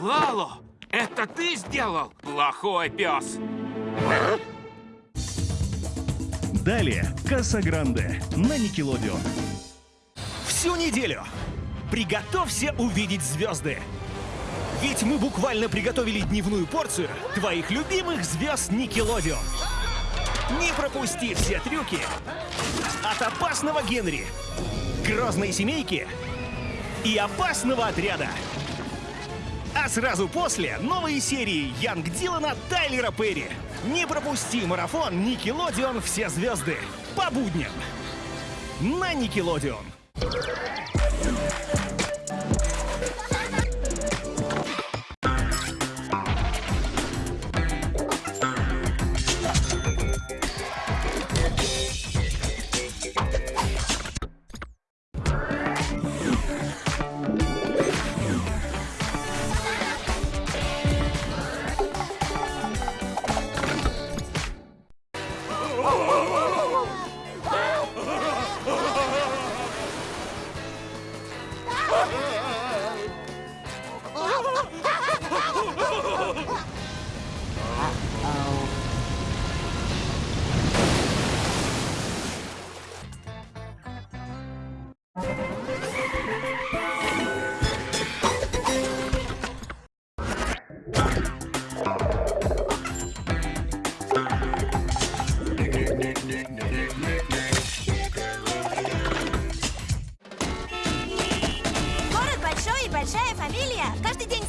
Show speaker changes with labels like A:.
A: Лало, это ты сделал? Плохой пес.
B: Далее Касса Гранде на Никелодеон.
C: Всю неделю приготовься увидеть звезды. Ведь мы буквально приготовили дневную порцию твоих любимых звезд Никелодеон. Не пропусти все трюки от опасного Генри, грозной семейки и опасного отряда. Сразу после новые серии Янг Дилана Тайлера Перри. Не пропусти марафон Никелодеон «Все звезды» по будням на Никелодеон. Thank Фамилия? Каждый день